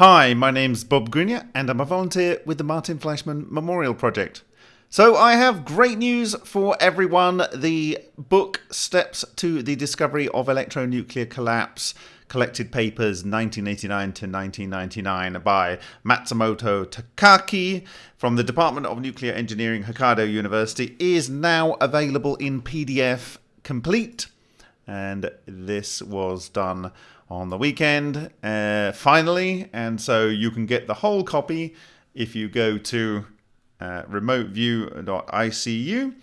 Hi, my name's Bob Greenyer, and I'm a volunteer with the Martin Fleischmann Memorial Project. So, I have great news for everyone. The book Steps to the Discovery of Electronuclear Collapse Collected Papers 1989 to 1999 by Matsumoto Takaaki from the Department of Nuclear Engineering, Hokkaido University is now available in PDF complete. And this was done on the weekend, uh, finally. And so you can get the whole copy if you go to uh, remoteview.icu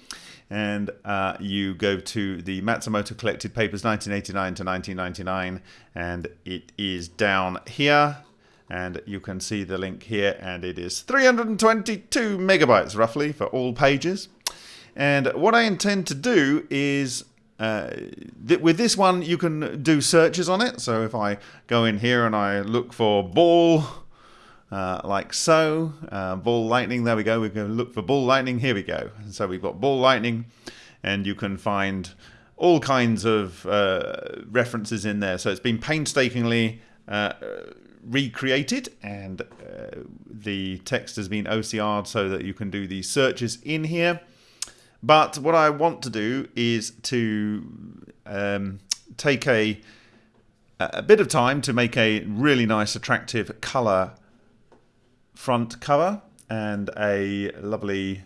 and uh, you go to the Matsumoto Collected Papers 1989 to 1999, and it is down here. And you can see the link here, and it is 322 megabytes roughly for all pages. And what I intend to do is uh, th with this one, you can do searches on it. So if I go in here and I look for ball, uh, like so, uh, ball lightning, there we go. We can look for ball lightning, here we go. So we've got ball lightning, and you can find all kinds of uh, references in there. So it's been painstakingly uh, recreated, and uh, the text has been OCR'd so that you can do these searches in here. But what I want to do is to um, take a, a bit of time to make a really nice, attractive color front cover and a lovely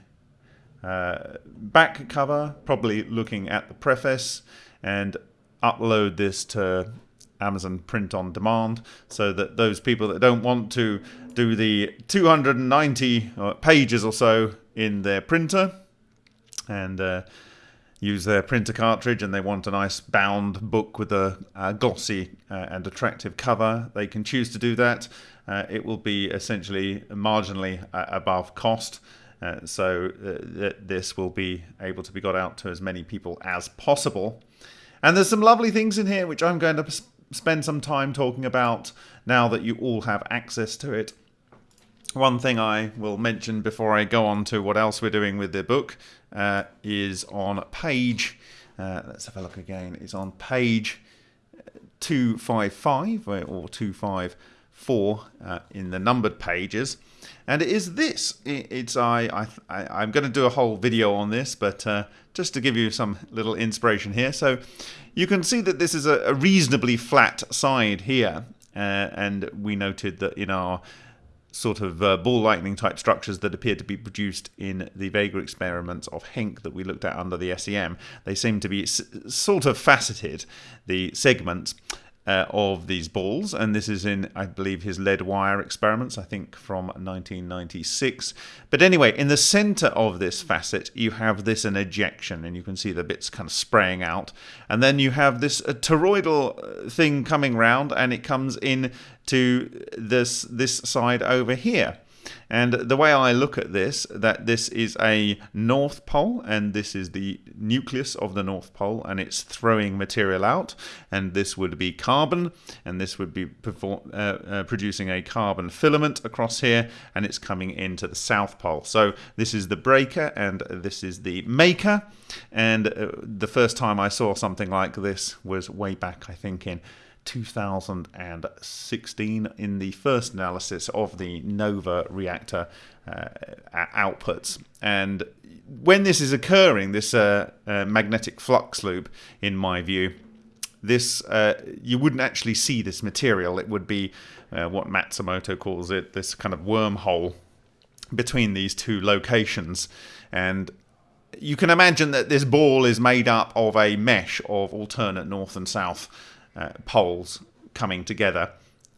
uh, back cover, probably looking at the preface, and upload this to Amazon Print on Demand so that those people that don't want to do the 290 uh, pages or so in their printer and uh, use their printer cartridge and they want a nice bound book with a, a glossy uh, and attractive cover, they can choose to do that. Uh, it will be essentially marginally uh, above cost. Uh, so uh, th this will be able to be got out to as many people as possible. And there's some lovely things in here which I'm going to spend some time talking about now that you all have access to it. One thing I will mention before I go on to what else we're doing with the book uh, is on page, uh, let's have a look again, it's on page 255 or 254 uh, in the numbered pages. And it is this. It's I, I, I'm going to do a whole video on this, but uh, just to give you some little inspiration here. So you can see that this is a, a reasonably flat side here. Uh, and we noted that in our sort of uh, ball lightning type structures that appear to be produced in the Vega experiments of Henk that we looked at under the SEM. They seem to be sort of faceted, the segments, uh, of these balls, and this is in, I believe, his lead wire experiments, I think from 1996. But anyway, in the center of this facet, you have this an ejection, and you can see the bits kind of spraying out. And then you have this toroidal uh, thing coming round, and it comes in to this this side over here. And the way I look at this, that this is a North Pole, and this is the nucleus of the North Pole, and it's throwing material out, and this would be carbon, and this would be uh, uh, producing a carbon filament across here, and it's coming into the South Pole. So this is the breaker, and this is the maker, and uh, the first time I saw something like this was way back, I think, in 2016 in the first analysis of the NOVA reactor uh, outputs. And when this is occurring, this uh, uh, magnetic flux loop, in my view, this uh, you wouldn't actually see this material. It would be uh, what Matsumoto calls it, this kind of wormhole between these two locations. And you can imagine that this ball is made up of a mesh of alternate north and south uh, poles coming together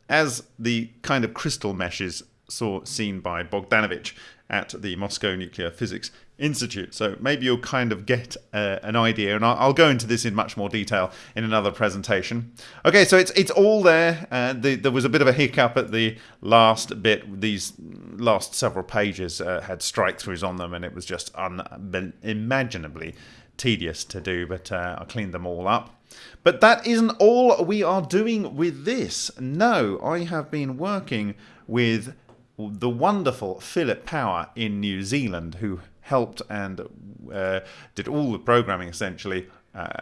as the kind of crystal meshes saw seen by Bogdanovich at the Moscow Nuclear Physics Institute. So maybe you'll kind of get uh, an idea, and I'll, I'll, go into this in much more detail in another presentation. Okay, so it's it's all there. Uh, the, there was a bit of a hiccup at the last bit. These last several pages uh, had strike-throughs on them, and it was just unimaginably tedious to do, but uh, I cleaned them all up. But that isn't all we are doing with this. No, I have been working with the wonderful Philip Power in New Zealand, who helped and uh, did all the programming essentially uh,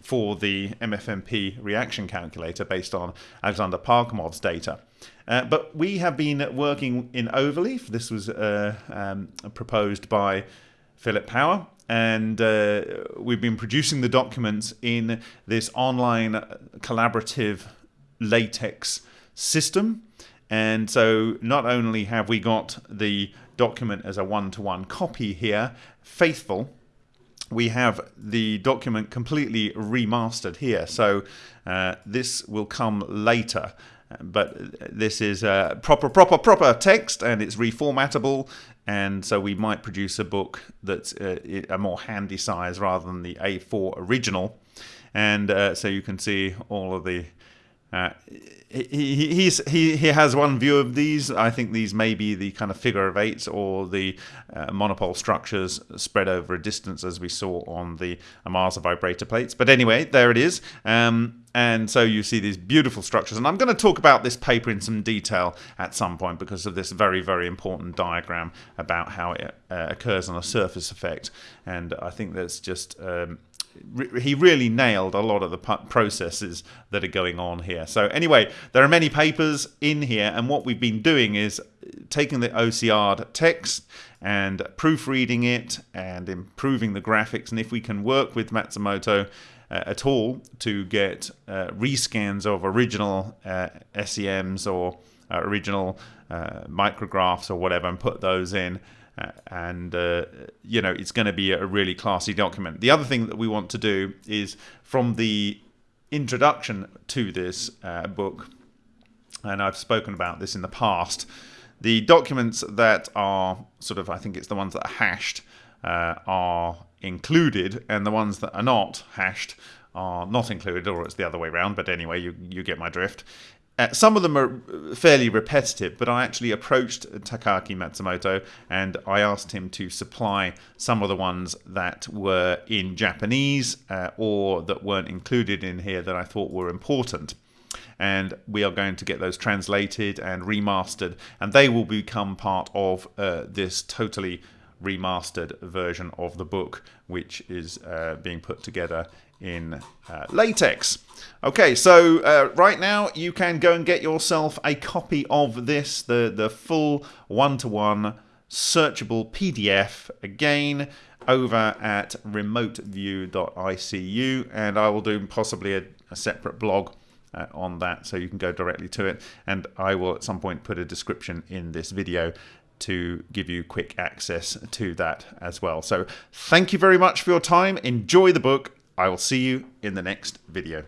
for the MFMP reaction calculator based on Alexander Parkhomov's data. Uh, but we have been working in Overleaf. This was uh, um, proposed by Philip Power, and uh, we've been producing the documents in this online collaborative LaTeX system. And so not only have we got the document as a one-to-one -one copy here, faithful, we have the document completely remastered here. So uh, this will come later. But this is a proper, proper, proper text and it's reformatable. And so we might produce a book that's uh, a more handy size rather than the A4 original. And uh, so you can see all of the uh, he, he's, he, he has one view of these. I think these may be the kind of figure of eights or the uh, monopole structures spread over a distance as we saw on the Ohmasa vibrator plates. But anyway, there it is. Um, and so you see these beautiful structures. And I'm going to talk about this paper in some detail at some point because of this very, very important diagram about how it uh, occurs on a surface effect. And I think that's just um, he really nailed a lot of the processes that are going on here. So anyway, there are many papers in here, and what we've been doing is taking the OCR text and proofreading it and improving the graphics. And if we can work with Matsumoto uh, at all to get uh, rescans of original uh, SEMs or uh, original uh, micrographs or whatever and put those in, uh, and uh, you know it's going to be a really classy document. The other thing that we want to do is from the introduction to this uh, book, and I've spoken about this in the past. The documents that are sort of, I think it's the ones that are hashed, uh, are included, and the ones that are not hashed are not included, or it's the other way around. But anyway, you you get my drift. Uh, some of them are fairly repetitive, but I actually approached Takaaki Matsumoto and I asked him to supply some of the ones that were in Japanese uh, or that weren't included in here that I thought were important. And we are going to get those translated and remastered, and they will become part of uh, this totally remastered version of the book, which is uh, being put together in uh, LaTeX. Okay, so uh, right now you can go and get yourself a copy of this, the, the full one-to-one -one searchable PDF, again, over at remoteview.icu, and I will do possibly a, a separate blog uh, on that so you can go directly to it and I will at some point put a description in this video to give you quick access to that as well. So thank you very much for your time. Enjoy the book I will see you in the next video.